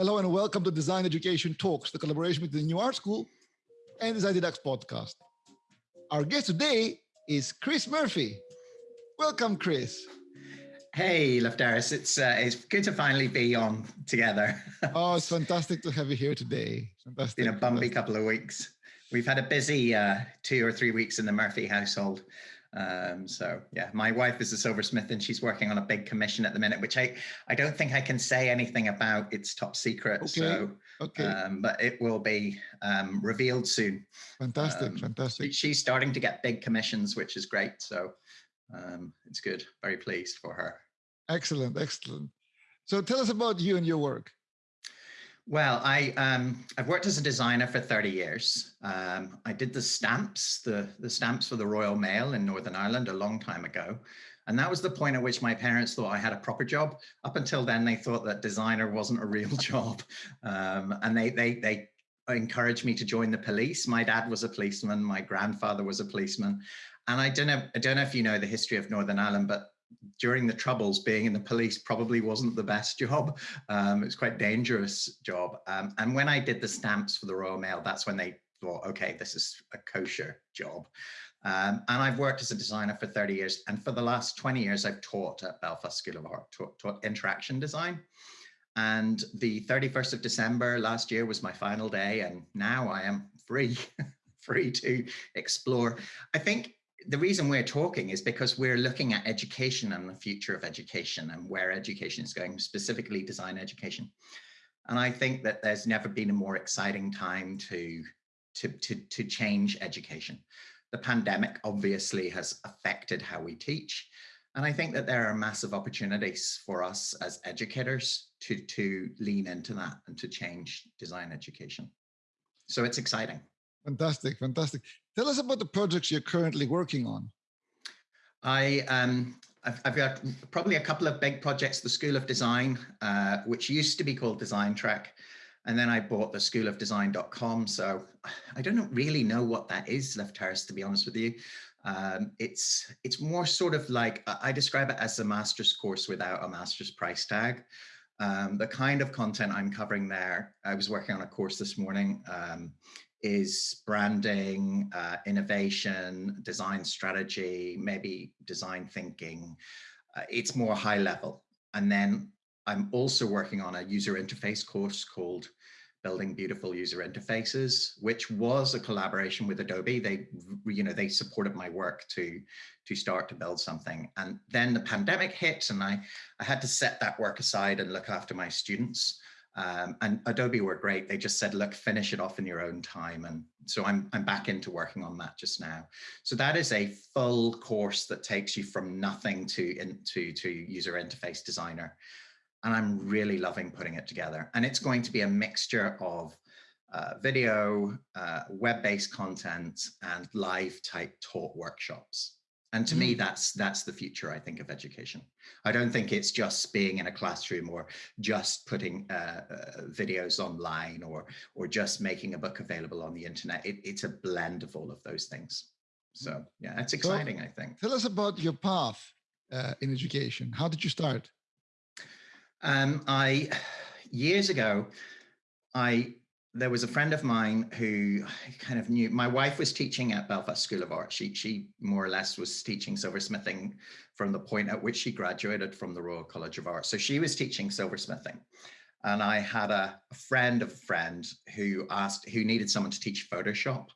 Hello and welcome to Design Education Talks, the collaboration between the New Art School and Design Deducts podcast. Our guest today is Chris Murphy. Welcome, Chris. Hey, Lefteris. It's uh, it's good to finally be on together. oh, it's fantastic to have you here today. Fantastic. It's been a bumpy fantastic. couple of weeks. We've had a busy uh, two or three weeks in the Murphy household. Um, so yeah, my wife is a silversmith and she's working on a big commission at the minute, which I, I don't think I can say anything about. It's top secret. Okay. So, okay. Um, but it will be um, revealed soon. Fantastic. Um, fantastic. She's starting to get big commissions, which is great. So um, it's good. Very pleased for her. Excellent. Excellent. So tell us about you and your work. Well, I um, I've worked as a designer for 30 years. Um, I did the stamps, the the stamps for the Royal Mail in Northern Ireland a long time ago, and that was the point at which my parents thought I had a proper job. Up until then, they thought that designer wasn't a real job, um, and they they they encouraged me to join the police. My dad was a policeman, my grandfather was a policeman, and I don't know I don't know if you know the history of Northern Ireland, but during the troubles, being in the police probably wasn't the best job. Um, it was quite dangerous job. Um, and when I did the stamps for the Royal Mail, that's when they thought, okay, this is a kosher job. Um, and I've worked as a designer for 30 years. And for the last 20 years, I've taught at Belfast School of Art, taught, taught interaction design. And the 31st of December last year was my final day. And now I am free, free to explore. I think the reason we're talking is because we're looking at education and the future of education and where education is going, specifically design education. And I think that there's never been a more exciting time to, to, to, to change education. The pandemic obviously has affected how we teach. And I think that there are massive opportunities for us as educators to, to lean into that and to change design education. So it's exciting. Fantastic, fantastic. Tell us about the projects you're currently working on. I um, I've, I've, got probably a couple of big projects. The School of Design, uh, which used to be called Design Track, and then I bought the School of Design.com. So I don't really know what that is, Lefteris, to be honest with you. Um, it's it's more sort of like I describe it as a master's course without a master's price tag. Um, the kind of content I'm covering there, I was working on a course this morning. Um, is branding, uh, innovation, design strategy, maybe design thinking. Uh, it's more high level. And then I'm also working on a user interface course called Building Beautiful User Interfaces, which was a collaboration with Adobe. They, you know, they supported my work to, to start to build something. And then the pandemic hit and I, I had to set that work aside and look after my students. Um, and Adobe were great. They just said, look, finish it off in your own time. And so I'm, I'm back into working on that just now. So that is a full course that takes you from nothing to, into to user interface designer. And I'm really loving putting it together. And it's going to be a mixture of uh, video, uh, web-based content, and live type taught workshops. And to mm. me, that's that's the future, I think, of education. I don't think it's just being in a classroom or just putting uh, uh, videos online or or just making a book available on the internet. It, it's a blend of all of those things. So mm. yeah, it's exciting, well, I think. Tell us about your path uh, in education. How did you start? Um, I years ago, I there was a friend of mine who kind of knew my wife was teaching at Belfast School of Art. She she more or less was teaching silversmithing from the point at which she graduated from the Royal College of Art. So she was teaching silversmithing. And I had a, a friend of a friend who asked who needed someone to teach Photoshop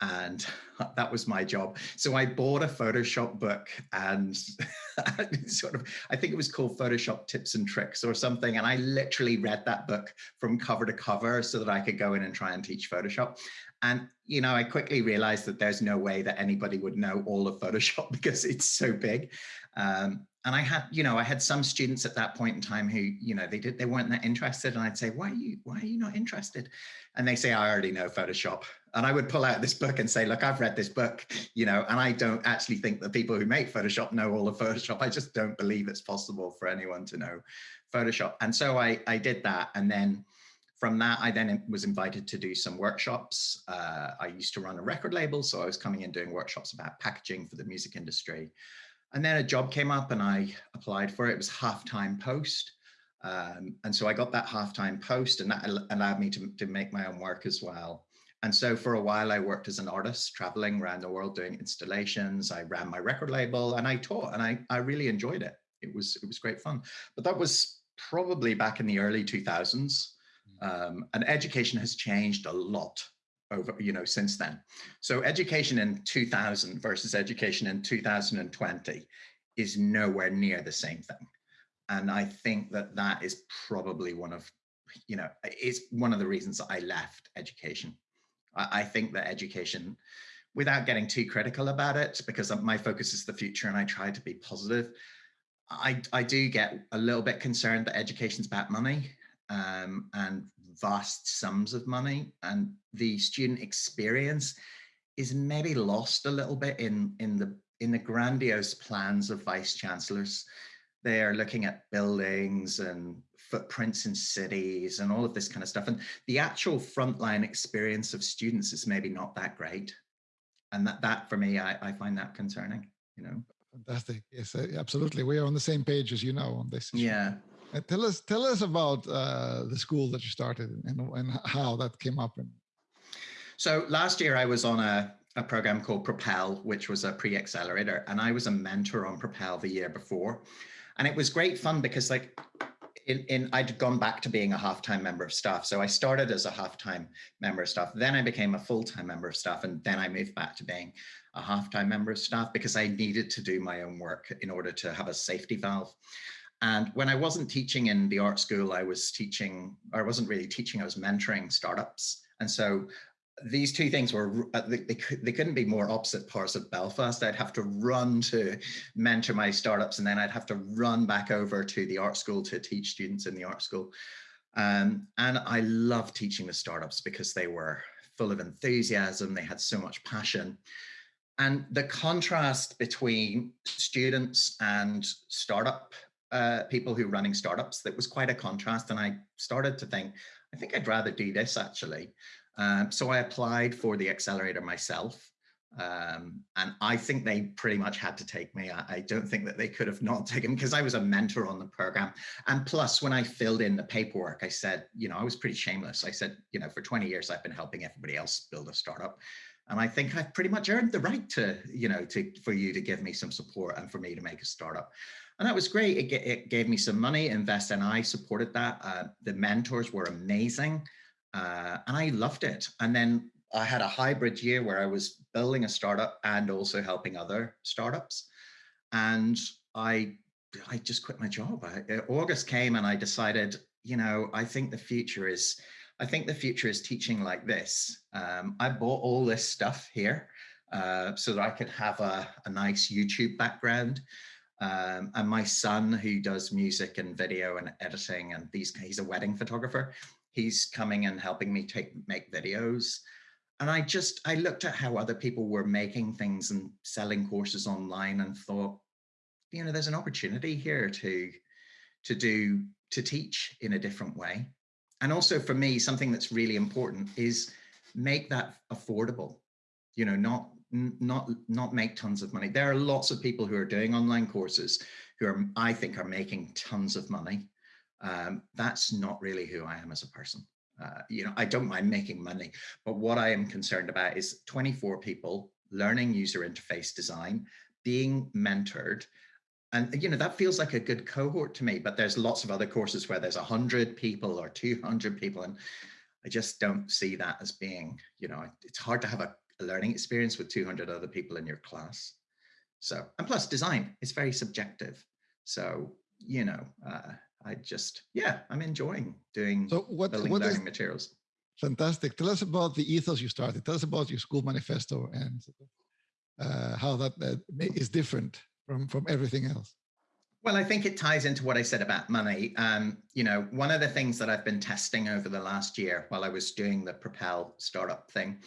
and that was my job. So I bought a Photoshop book and sort of, I think it was called Photoshop Tips and Tricks or something. And I literally read that book from cover to cover so that I could go in and try and teach Photoshop. And, you know, I quickly realized that there's no way that anybody would know all of Photoshop because it's so big. Um, and I had, you know, I had some students at that point in time who, you know, they did, they weren't that interested. And I'd say, why are you, why are you not interested? And they say, I already know Photoshop. And I would pull out this book and say, look, I've read this book, you know, and I don't actually think the people who make Photoshop know all of Photoshop. I just don't believe it's possible for anyone to know Photoshop. And so I, I did that. And then from that, I then was invited to do some workshops. Uh, I used to run a record label. So I was coming in doing workshops about packaging for the music industry. And then a job came up and I applied for it. It was half-time post. Um, and so I got that half-time post and that allowed me to, to make my own work as well. And so for a while I worked as an artist, traveling around the world doing installations. I ran my record label and I taught and I, I really enjoyed it. It was, it was great fun. But that was probably back in the early 2000s. Mm. Um, and education has changed a lot over, you know, since then. So education in 2000 versus education in 2020 is nowhere near the same thing. And I think that that is probably one of, you know, it's one of the reasons I left education. I, I think that education, without getting too critical about it, because my focus is the future and I try to be positive, I, I do get a little bit concerned that education's about money um, and vast sums of money and the student experience is maybe lost a little bit in in the in the grandiose plans of vice chancellors. They are looking at buildings and footprints in cities and all of this kind of stuff and the actual frontline experience of students is maybe not that great. And that that for me i, I find that concerning you know? Fantastic. Yes uh, absolutely. We are on the same page as you know on this issue. yeah uh, tell us tell us about uh, the school that you started and, and how that came up. And so last year I was on a, a program called Propel, which was a pre-accelerator, and I was a mentor on Propel the year before. And it was great fun because like in, in I'd gone back to being a half-time member of staff. So I started as a half-time member of staff, then I became a full-time member of staff, and then I moved back to being a half-time member of staff because I needed to do my own work in order to have a safety valve. And when I wasn't teaching in the art school, I was teaching, I wasn't really teaching, I was mentoring startups. And so these two things were, uh, they, they, they couldn't be more opposite parts of Belfast. I'd have to run to mentor my startups and then I'd have to run back over to the art school to teach students in the art school. Um, and I love teaching the startups because they were full of enthusiasm. They had so much passion. And the contrast between students and startup uh, people who are running startups that was quite a contrast. And I started to think, I think I'd rather do this actually. Um, so I applied for the accelerator myself. Um, and I think they pretty much had to take me. I, I don't think that they could have not taken because I was a mentor on the program. And plus, when I filled in the paperwork, I said, you know, I was pretty shameless. I said, you know, for 20 years, I've been helping everybody else build a startup. And I think I've pretty much earned the right to, you know, to for you to give me some support and for me to make a startup. And that was great. It, it gave me some money, Invest and I supported that. Uh, the mentors were amazing uh, and I loved it. And then I had a hybrid year where I was building a startup and also helping other startups. And I, I just quit my job. I, uh, August came and I decided, you know, I think the future is, I think the future is teaching like this. Um, I bought all this stuff here uh, so that I could have a, a nice YouTube background. Um, and my son, who does music and video and editing, and these he's a wedding photographer. He's coming and helping me take make videos. And I just I looked at how other people were making things and selling courses online and thought, you know, there's an opportunity here to to do to teach in a different way. And also for me, something that's really important is make that affordable. You know, not not not make tons of money. There are lots of people who are doing online courses who are, I think, are making tons of money. Um, that's not really who I am as a person. Uh, you know, I don't mind making money, but what I am concerned about is 24 people learning user interface design, being mentored, and you know that feels like a good cohort to me. But there's lots of other courses where there's 100 people or 200 people, and I just don't see that as being, you know, it's hard to have a a learning experience with 200 other people in your class. So, and plus design is very subjective. So, you know, uh, I just, yeah, I'm enjoying doing so what, building what learning is, materials. Fantastic. Tell us about the ethos you started. Tell us about your school manifesto and uh, how that uh, is different from, from everything else. Well, I think it ties into what I said about money. Um, you know, one of the things that I've been testing over the last year while I was doing the Propel startup thing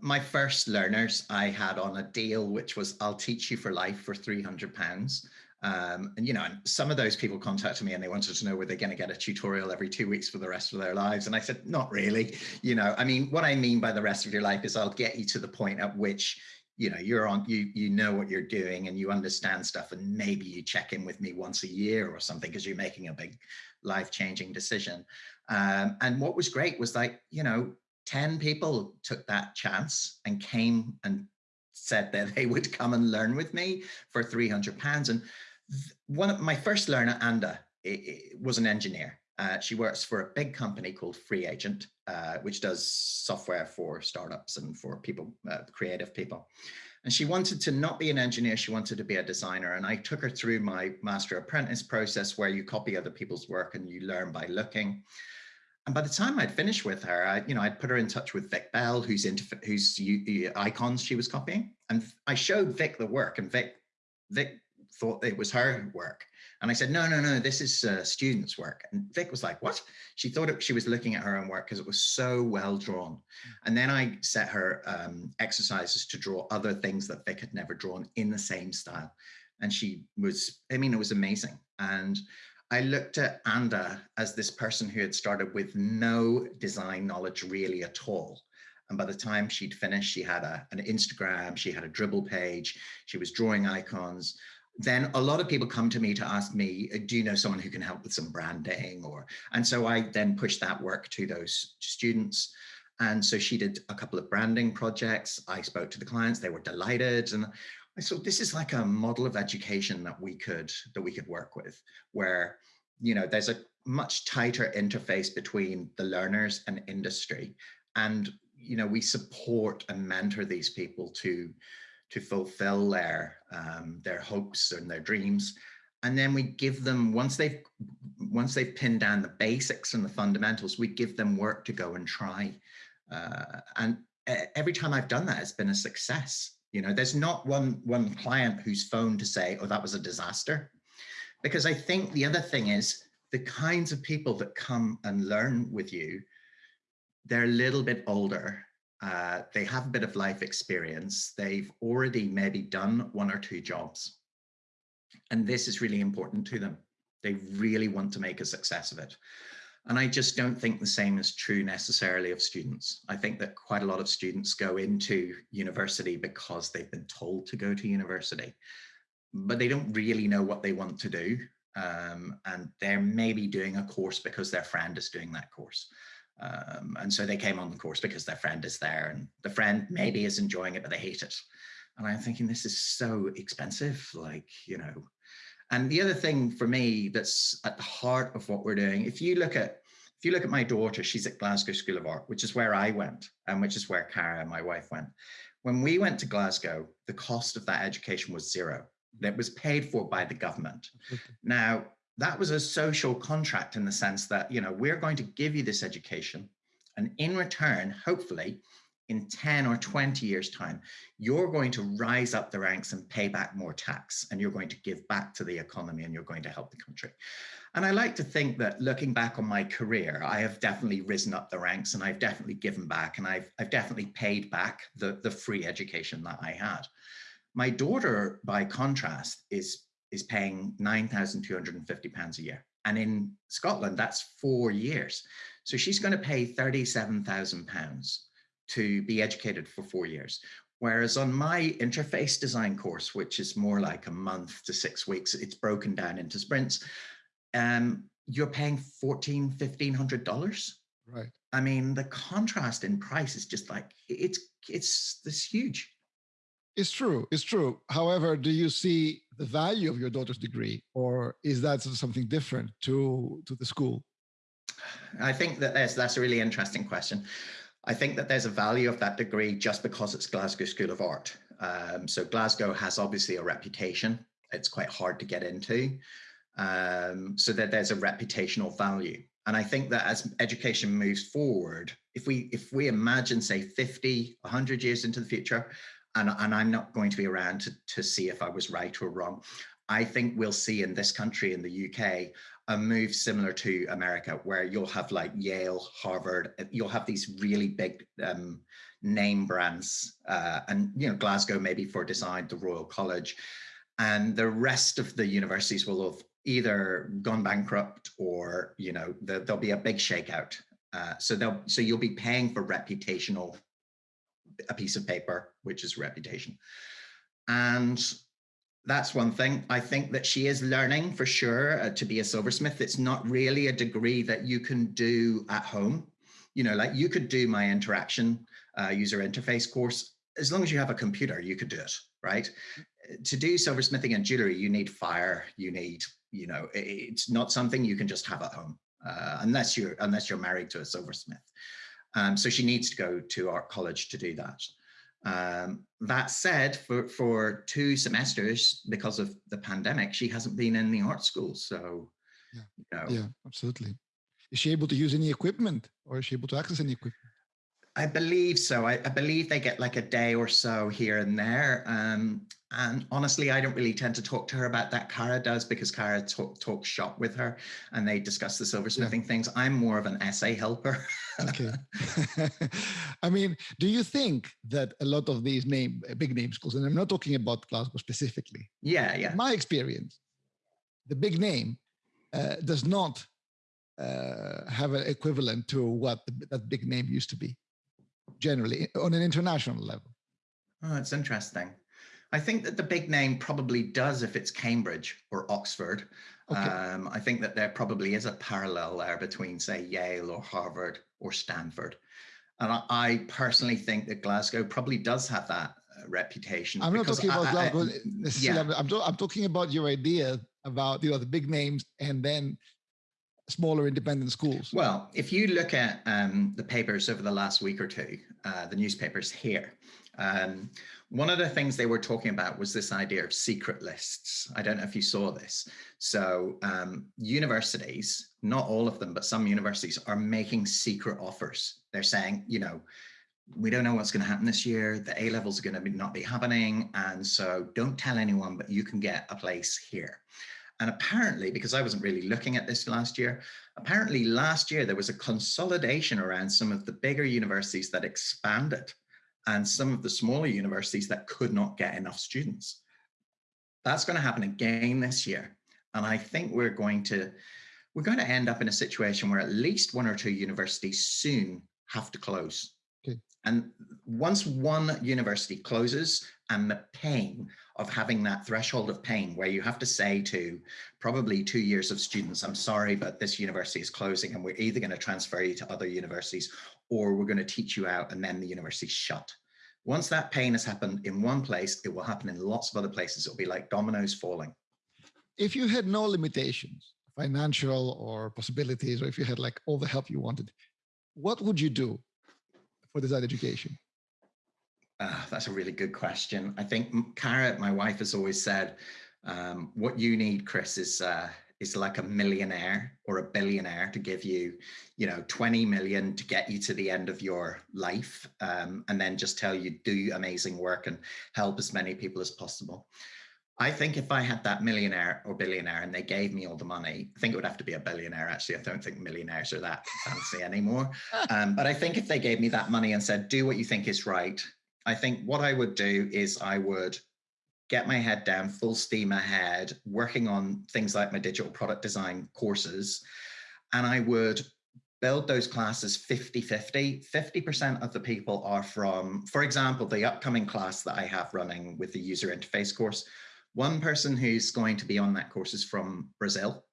my first learners I had on a deal, which was I'll teach you for life for 300 pounds. Um, and you know, and some of those people contacted me and they wanted to know were they going to get a tutorial every two weeks for the rest of their lives. And I said, not really. You know, I mean, what I mean by the rest of your life is I'll get you to the point at which you know, you're on, you, you know what you're doing and you understand stuff and maybe you check in with me once a year or something because you're making a big life-changing decision. Um, and what was great was like, you know, 10 people took that chance and came and said that they would come and learn with me for 300 pounds. And one of my first learner, Anda, was an engineer. Uh, she works for a big company called FreeAgent, uh, which does software for startups and for people, uh, creative people. And she wanted to not be an engineer, she wanted to be a designer. And I took her through my master apprentice process where you copy other people's work and you learn by looking. And by the time I'd finished with her, I, you know, I'd put her in touch with Vic Bell, who's into whose icons she was copying. And I showed Vic the work and Vic, Vic thought it was her work. And I said, no, no, no, this is uh, students' work. And Vic was like, what? She thought it, she was looking at her own work because it was so well drawn. And then I set her um, exercises to draw other things that Vic had never drawn in the same style. And she was, I mean, it was amazing. And I looked at Anda as this person who had started with no design knowledge really at all. And by the time she'd finished, she had a, an Instagram, she had a Dribbble page, she was drawing icons then a lot of people come to me to ask me, do you know someone who can help with some branding or, and so I then pushed that work to those students. And so she did a couple of branding projects. I spoke to the clients, they were delighted. And Thought this is like a model of education that we could, that we could work with where, you know, there's a much tighter interface between the learners and industry. And, you know, we support and mentor these people to, to fulfill their um, their hopes and their dreams. And then we give them once they've once they've pinned down the basics and the fundamentals we give them work to go and try. Uh, and every time I've done that it's been a success you know there's not one one client who's phoned to say oh that was a disaster because I think the other thing is the kinds of people that come and learn with you they're a little bit older uh, they have a bit of life experience. They've already maybe done one or two jobs. And this is really important to them. They really want to make a success of it. And I just don't think the same is true necessarily of students. I think that quite a lot of students go into university because they've been told to go to university, but they don't really know what they want to do. Um, and they're maybe doing a course because their friend is doing that course. Um, and so they came on the course because their friend is there and the friend maybe is enjoying it, but they hate it. And I'm thinking this is so expensive, like, you know. And the other thing for me that's at the heart of what we're doing, if you look at if you look at my daughter, she's at Glasgow School of Art, which is where I went and which is where Cara, and my wife, went. When we went to Glasgow, the cost of that education was zero. That was paid for by the government. Now, that was a social contract in the sense that, you know, we're going to give you this education and in return, hopefully in 10 or 20 years time, you're going to rise up the ranks and pay back more tax and you're going to give back to the economy and you're going to help the country. And I like to think that looking back on my career, I have definitely risen up the ranks and I've definitely given back and I've, I've definitely paid back the, the free education that I had. My daughter, by contrast, is is paying £9,250 a year. And in Scotland, that's four years. So she's going to pay £37,000 to be educated for four years. Whereas on my interface design course, which is more like a month to six weeks, it's broken down into sprints, um, you're paying $1,400, $1,500. Right. I mean, the contrast in price is just like, it's, it's this huge. It's true. It's true. However, do you see the value of your daughter's degree, or is that something different to to the school? I think that that's that's a really interesting question. I think that there's a value of that degree just because it's Glasgow School of Art. Um, so Glasgow has obviously a reputation. It's quite hard to get into. Um, so that there's a reputational value. And I think that as education moves forward, if we if we imagine say 50, 100 years into the future, and, and I'm not going to be around to, to see if I was right or wrong. I think we'll see in this country, in the UK, a move similar to America, where you'll have like Yale, Harvard, uh, you'll have these really big um, name brands, uh, and you know Glasgow maybe for design, the Royal College, and the rest of the universities will have either gone bankrupt or you know the, there'll be a big shakeout. Uh, so they'll so you'll be paying for reputational a piece of paper, which is reputation. And that's one thing. I think that she is learning for sure uh, to be a silversmith. It's not really a degree that you can do at home. You know, like you could do my interaction uh, user interface course. As long as you have a computer, you could do it, right? To do silversmithing and jewelry, you need fire, you need, you know, it's not something you can just have at home uh, unless you're unless you're married to a silversmith. Um, so she needs to go to art college to do that. Um, that said, for, for two semesters, because of the pandemic, she hasn't been in the art school. So, yeah, you know. yeah absolutely. Is she able to use any equipment or is she able to access any equipment? I believe so. I, I, believe they get like a day or so here and there. Um, and honestly, I don't really tend to talk to her about that. Cara does because Cara talk, talks shop with her and they discuss the silversmithing yeah. things. I'm more of an essay helper. okay. I mean, do you think that a lot of these name big name schools, and I'm not talking about Glasgow specifically. Yeah, yeah. My experience, the big name uh, does not uh, have an equivalent to what the, that big name used to be generally on an international level. Oh, it's interesting. I think that the big name probably does if it's Cambridge or Oxford. Okay. Um, I think that there probably is a parallel there between, say, Yale or Harvard or Stanford. And I, I personally think that Glasgow probably does have that uh, reputation. I'm not talking about I, Glasgow I, necessarily. Yeah. I'm, I'm, talking about your idea about you know the big names and then smaller independent schools? Well, if you look at um, the papers over the last week or two, uh, the newspapers here, um, one of the things they were talking about was this idea of secret lists. I don't know if you saw this. So um, universities, not all of them, but some universities are making secret offers. They're saying, you know, we don't know what's going to happen this year. The A levels are going to be, not be happening. And so don't tell anyone, but you can get a place here. And apparently, because I wasn't really looking at this last year, apparently last year there was a consolidation around some of the bigger universities that expanded and some of the smaller universities that could not get enough students. That's going to happen again this year. And I think we're going to we're going to end up in a situation where at least one or two universities soon have to close. And once one university closes and the pain of having that threshold of pain where you have to say to probably two years of students, I'm sorry, but this university is closing and we're either going to transfer you to other universities or we're going to teach you out and then the university's shut. Once that pain has happened in one place, it will happen in lots of other places. It'll be like dominoes falling. If you had no limitations, financial or possibilities, or if you had like all the help you wanted, what would you do for design education? Uh, that's a really good question. I think Cara, my wife, has always said, um, what you need, Chris, is uh, is like a millionaire or a billionaire to give you, you know, 20 million to get you to the end of your life, um, and then just tell you do amazing work and help as many people as possible. I think if I had that millionaire or billionaire and they gave me all the money, I think it would have to be a billionaire. Actually, I don't think millionaires are that fancy anymore. Um, but I think if they gave me that money and said, do what you think is right, I think what I would do is I would get my head down full steam ahead, working on things like my digital product design courses. And I would build those classes 50 50. 50% of the people are from, for example, the upcoming class that I have running with the user interface course. One person who's going to be on that course is from Brazil.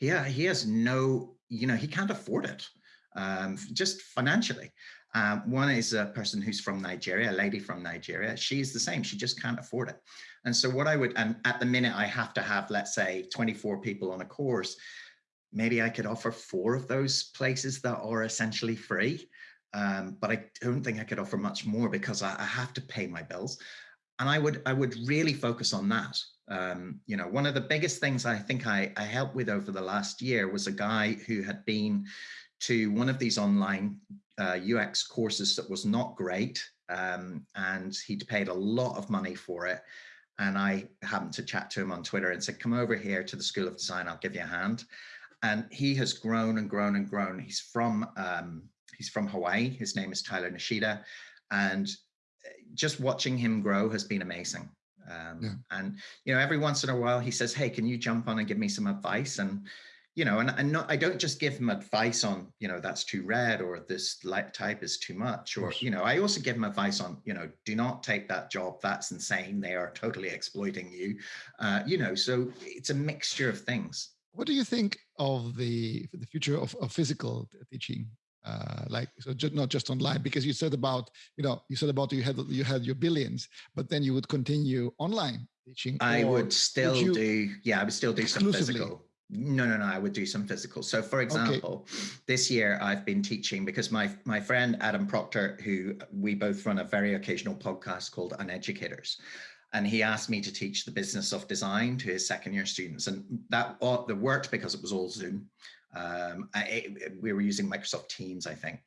Yeah, he has no, you know, he can't afford it um, just financially. Um, one is a person who's from Nigeria, a lady from Nigeria. She's the same. She just can't afford it. And so what I would, and at the minute I have to have, let's say 24 people on a course, maybe I could offer four of those places that are essentially free. Um, but I don't think I could offer much more because I, I, have to pay my bills. And I would, I would really focus on that. Um, you know, one of the biggest things I think I, I helped with over the last year was a guy who had been to one of these online uh, UX courses that was not great. Um, and he'd paid a lot of money for it. And I happened to chat to him on Twitter and said, come over here to the School of Design, I'll give you a hand. And he has grown and grown and grown. He's from, um, he's from Hawaii. His name is Tyler Nishida. And just watching him grow has been amazing. Um, yeah. And, you know, every once in a while he says, hey, can you jump on and give me some advice? And you know, and, and not, I don't just give him advice on, you know, that's too red or this light type is too much, or, you know, I also give him advice on, you know, do not take that job. That's insane. They are totally exploiting you. Uh, you know, so it's a mixture of things. What do you think of the, the future of, of physical teaching? Uh, like so just not just online because you said about you know you said about you had you had your billions but then you would continue online teaching i would still would do yeah i would still do some physical no, no, no. I would do some physical. So, for example, okay. this year I've been teaching because my my friend Adam Procter, who we both run a very occasional podcast called Uneducators, and he asked me to teach the business of design to his second year students, and that all, that worked because it was all Zoom. Um, I, we were using Microsoft Teams, I think.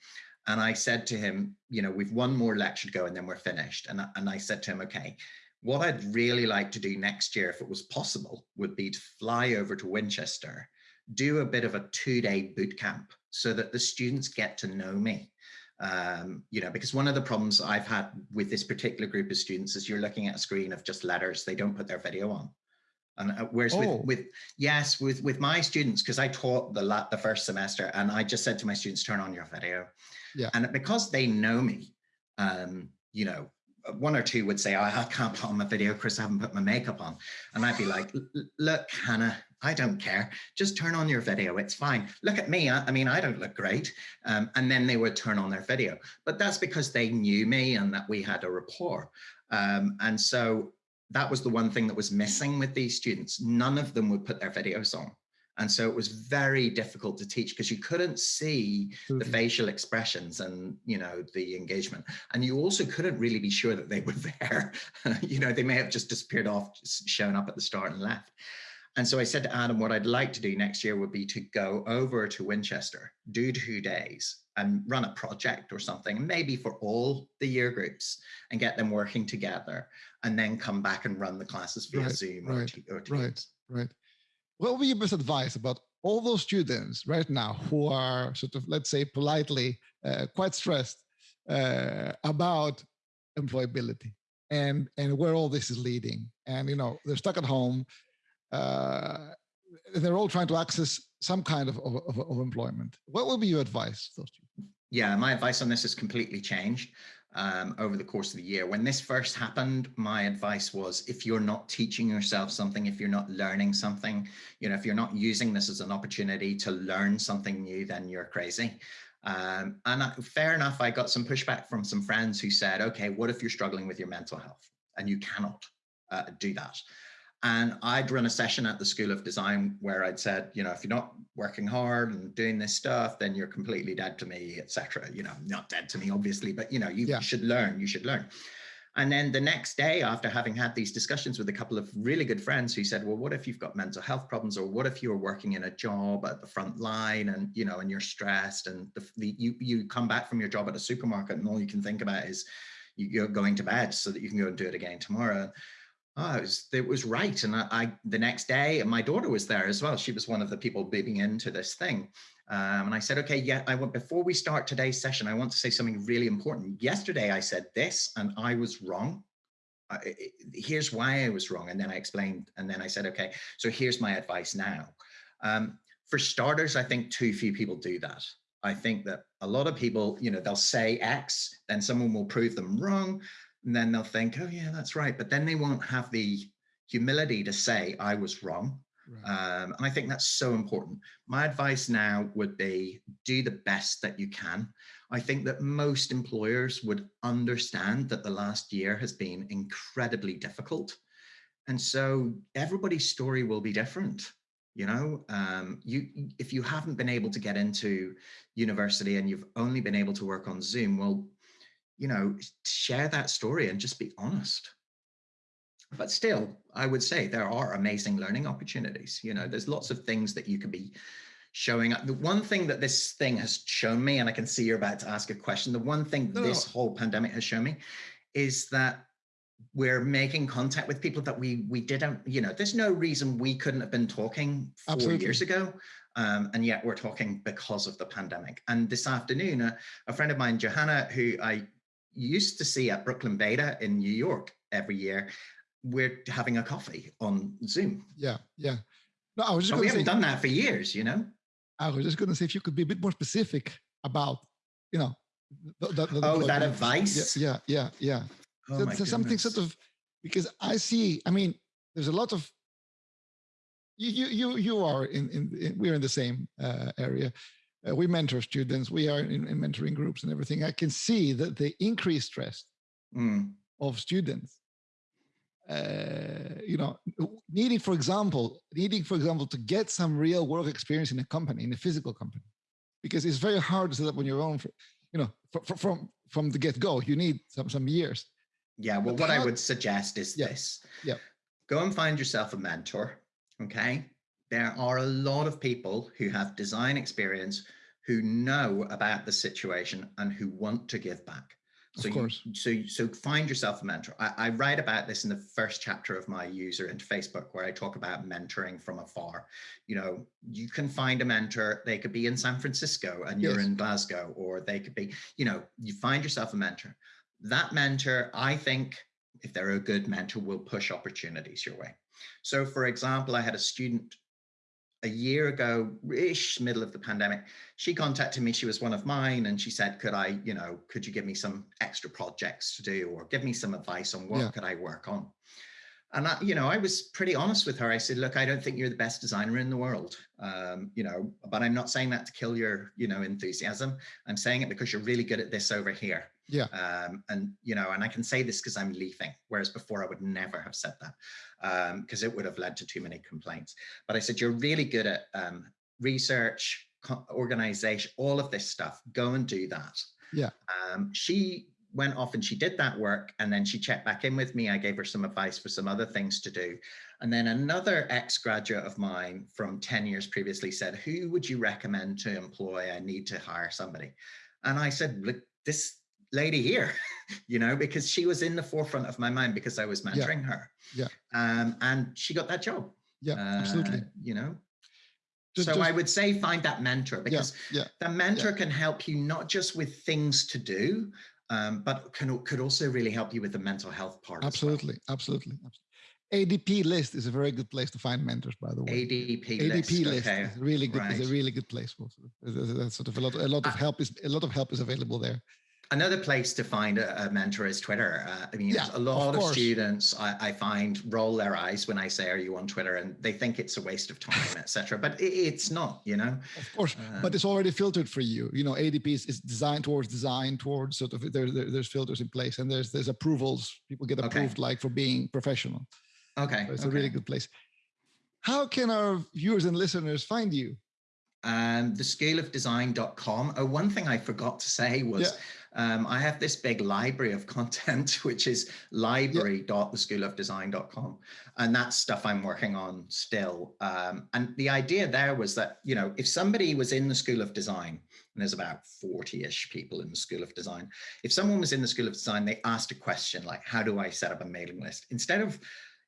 And I said to him, you know, we've one more lecture to go and then we're finished. And, and I said to him, okay, what I'd really like to do next year, if it was possible, would be to fly over to Winchester, do a bit of a two day boot camp so that the students get to know me. Um, you know, because one of the problems I've had with this particular group of students is you're looking at a screen of just letters, they don't put their video on. And uh, whereas oh. with, with, yes, with, with my students, because I taught the, la the first semester and I just said to my students, turn on your video. Yeah. And because they know me, um, you know, one or two would say, oh, I can't put on my video, Chris, I haven't put my makeup on. And I'd be like, look, Hannah, I don't care. Just turn on your video. It's fine. Look at me. I, I mean, I don't look great. Um, and then they would turn on their video. But that's because they knew me and that we had a rapport. Um, and so that was the one thing that was missing with these students. None of them would put their videos on. And so it was very difficult to teach because you couldn't see the mm-hmm. facial expressions and, you know, the engagement. And you also couldn't really be sure that they were there. you know, they may have just disappeared off, just shown up at the start and left. And so I said to Adam, what I'd like to do next year would be to go over to Winchester, do two days and run a project or something, maybe for all the year groups and get them working together and then come back and run the classes via right, Zoom right, or, or Right, right what would be your best advice about all those students right now who are sort of, let's say politely, uh, quite stressed uh, about employability and, and where all this is leading? And, you know, they're stuck at home. Uh, they're all trying to access some kind of, of, of employment. What would be your advice? Yeah, my advice on this has completely changed um, over the course of the year. When this first happened, my advice was if you're not teaching yourself something, if you're not learning something, you know, if you're not using this as an opportunity to learn something new, then you're crazy. Um, and I, fair enough, I got some pushback from some friends who said, okay, what if you're struggling with your mental health and you cannot uh, do that? And I'd run a session at the School of Design where I'd said, you know, if you're not working hard and doing this stuff, then you're completely dead to me, etc. You know, not dead to me, obviously, but you know, you yeah. should learn, you should learn. And then the next day, after having had these discussions with a couple of really good friends who said, well, what if you've got mental health problems, or what if you're working in a job at the front line and you know, and you're stressed, and the, the you you come back from your job at a supermarket, and all you can think about is you're going to bed so that you can go and do it again tomorrow oh, it was, it was right. And I, I, the next day, my daughter was there as well. She was one of the people bidding into this thing. Um, and I said, okay, yeah, I want, before we start today's session, I want to say something really important. Yesterday I said this and I was wrong. I, here's why I was wrong. And then I explained, and then I said, okay, so here's my advice now. Um, for starters, I think too few people do that. I think that a lot of people, you know, they'll say X, then someone will prove them wrong and then they'll think, oh yeah, that's right. But then they won't have the humility to say, I was wrong. Right. Um, and I think that's so important. My advice now would be do the best that you can. I think that most employers would understand that the last year has been incredibly difficult. And so everybody's story will be different. You know, um, you if you haven't been able to get into university and you've only been able to work on Zoom, well, you know, share that story and just be honest. But still, I would say there are amazing learning opportunities. You know, there's lots of things that you could be showing up. The one thing that this thing has shown me, and I can see you're about to ask a question, the one thing no. this whole pandemic has shown me is that we're making contact with people that we we didn't, you know, there's no reason we couldn't have been talking four Absolutely. years ago. Um, and yet we're talking because of the pandemic. And this afternoon, a, a friend of mine, Johanna, who I used to see at Brooklyn Beta in New York every year, we're having a coffee on Zoom. Yeah, yeah. No, I was just we haven't say, done that for years, you know? I was just going to say if you could be a bit more specific about, you know, the, the, the- Oh, that advice? Yeah, yeah, yeah. yeah. Oh so, my so something sort of because I see. I mean, there's a lot of you. You you, you are in, in, in we're in the same uh, area. Uh, we mentor students. We are in, in mentoring groups and everything. I can see that the increased stress Mm, of students uh, you know needing for example needing for example to get some real work experience in a company in a physical company because it's very hard to set up on your own for, you know fr- fr- from from the get-go you need some some years Yeah, well, But what I would suggest is Yeah, this. yeah. Go and find yourself a mentor. Okay. There are a lot of people who have design experience who know about the situation and who want to give back. Of So you- course. so so find yourself a mentor. I, I write about this in the first chapter of my user interface book where I talk about mentoring from afar. You know, you can find a mentor. They could be in San Francisco and you're in Glasgow, or they could be, you know, you find yourself a mentor. That mentor, I think, if they're a good mentor, will push opportunities your way. So, for example, I had a student a year ago, ish, middle of the pandemic. She contacted me. She was one of mine, and she said, "Could I, you know, could you give me some extra projects to do, or give me some advice on what Yeah. could I work on?" And I, you know, I was pretty honest with her. I said, "Look, I don't think you're the best designer in the world, um, you know, but I'm not saying that to kill your, you know, enthusiasm. I'm saying it because you're really good at this over here." Yeah. Um, and you know, and I can say this because I'm leafing, whereas before I would never have said that because it would have led to too many complaints. But I said, you're really good at um, research, organization, all of this stuff. Go and do that. Yeah. Um, she went off and she did that work, and then she checked back in with me. I gave her some advice for some other things to do. And then another ex graduate of mine from 10 years previously said, Who would you recommend to employ? I need to hire somebody. And I said, Look, this lady here, you know, because she was in the forefront of my mind because I was Yeah. mentoring her. Yeah. Um, and she got that job. yeah absolutely uh, You know, Ju- so just- I would say find that mentor because yeah the mentor can help you not just with things to do, um, but can could also really help you with the mental health part. as well. absolutely absolutely absolutely adp list is a very good place to find mentors by the way ADP, adp list. list okay. is really good is a really good place for there's- there's- there's sort of a lot a lot of Uh, help is a lot of help is available there Another place to find a, a mentor is Twitter. Uh, I mean, Yeah, a lot of of, students I, I find roll their eyes when I say, "Are you on Twitter?" and they think it's a waste of time, etc. But it, it's not. You know. Of course, Um, but it's already filtered for you. You know, ADP is, is designed towards design, towards sort of there, there- there's filters in place, and there's there's approvals. People get Okay. approved like for being professional. Okay. So it's a really good place. How can our viewers and listeners find you? Um, the. Oh, one thing I forgot to say was um, I have this big library of content, which is library.theschoolofdesign.com. And that's stuff I'm working on still. Um, and the idea there was that, you know, if somebody was in the School of Design, and there's about 40 ish people in the School of Design, if someone was in the School of Design, they asked a question like, how do I set up a mailing list? Instead of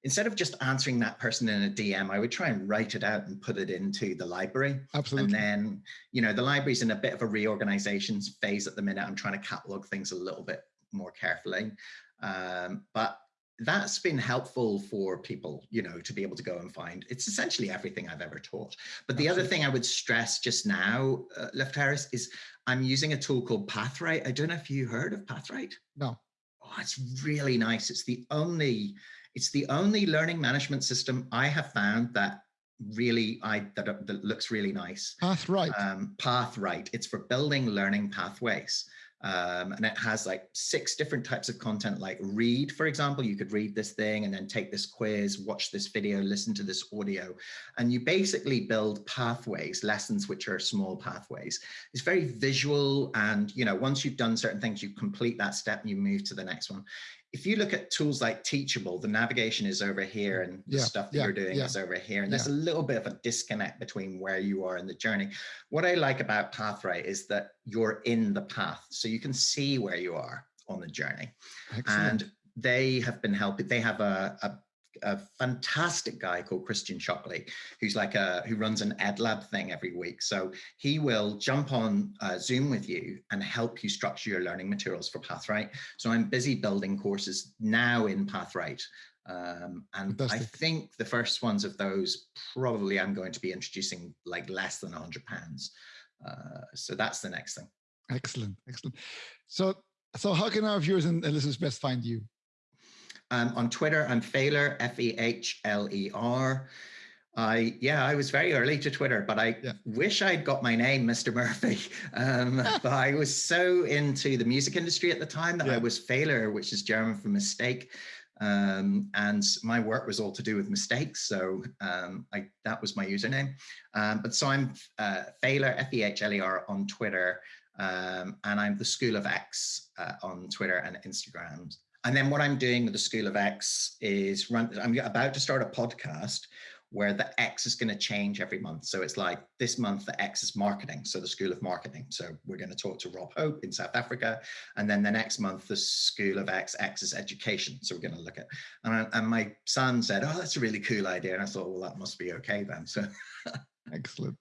Instead of just answering that person in a DM, I would try and write it out and put it into the library. Absolutely. And then, you know, the library's in a bit of a reorganization phase at the minute. I'm trying to catalog things a little bit more carefully. Um, but that's been helpful for people, you know, to be able to go and find. It's essentially everything I've ever taught. But the other thing I would stress just now, uh, Lefteris, is I'm using a tool called Pathwright. I don't know if you heard of Pathwright. no. Oh, it's really nice. It's the only, it's the only learning management system I have found that really I that, that looks really nice. Pathwright. Um, Pathwright. It's for building learning pathways. Um, and it has like six different types of content like read for example you could read this thing and then take this quiz watch this video listen to this audio and you basically build pathways lessons which are small pathways it's very visual and you know once you've done certain things you complete that step and you move to the next one if you look at tools like teachable the navigation is over here and the Yeah, stuff that yeah, you're doing yeah, is over here and there's a little bit of a disconnect between where you are in the journey. What i like about Pathwright is that you're in the path so you can see where you are on the journey. Excellent. and they have been helping they have a, a a fantastic guy called Christian Shockley, who's like a who runs an ed lab thing every week. So he will jump on uh, Zoom with you and help you structure your learning materials for Pathwright. So I'm busy building courses now in Pathwright. Um, and Fantastic. I think the first ones of those probably I'm going to be introducing like less than 100 pounds. Uh, so that's the next thing. Excellent, excellent. So, so how can our viewers and listeners best find you? Um, on Twitter, I'm Fehler, F-E-H-L-E-R. I yeah, I was very early to Twitter, but I yeah. wish I'd got my name, Mr. Murphy. Um, but I was so into the music industry at the time that yeah. I was Fehler, which is German for mistake. Um, and my work was all to do with mistakes. So um, I, that was my username. Um, but so I'm uh, Fehler, F-E-H-L-E-R on Twitter. Um, and I'm the School of X uh, on Twitter and Instagram. And then what I'm doing with the School of X is run, I'm about to start a podcast where the X is going to change every month. So it's like this month, the X is marketing. So the School of Marketing. So we're going to talk to Rob Hope in South Africa. And then the next month, the School of X, X is education. So we're going to look at, and, I, and my son said, oh, that's a really cool idea. And I thought, well, that must be okay then. So excellent.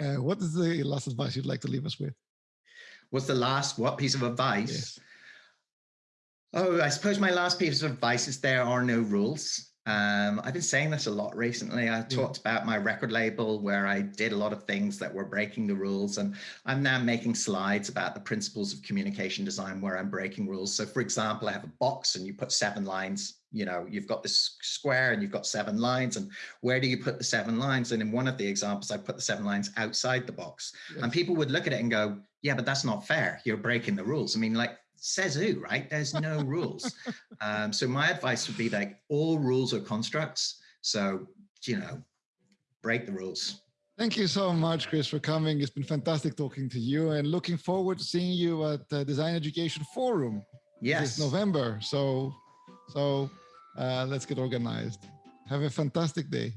Uh, what is the last advice you'd like to leave us with? What's the last, what piece of advice? Yes. Oh, I suppose my last piece of advice is there are no rules. Um, I've been saying this a lot recently. I talked about my record label where I did a lot of things that were breaking the rules. And I'm now making slides about the principles of communication design where I'm breaking rules. So for example, I have a box and you put seven lines, you know, you've got this square and you've got seven lines and where do you put the seven lines? And in one of the examples, I put the seven lines outside the box yes. and people would look at it and go, yeah, but that's not fair. You're breaking the rules. I mean, like says who, right? There's no rules. Um, so my advice would be like all rules are constructs. So, you know, break the rules. Thank you so much, Chris, for coming. It's been fantastic talking to you and looking forward to seeing you at the Design Education Forum. Yes. This November. So, so uh, let's get organized. Have a fantastic day.